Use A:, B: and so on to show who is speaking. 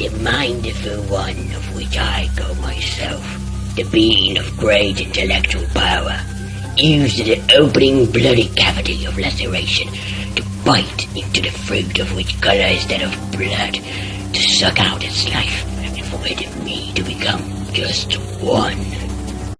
A: The mindful one of which I call myself, the being of great intellectual power, used the opening bloody cavity of laceration to bite into the fruit of which color is that of blood, to suck out its life, and for it me to become just one.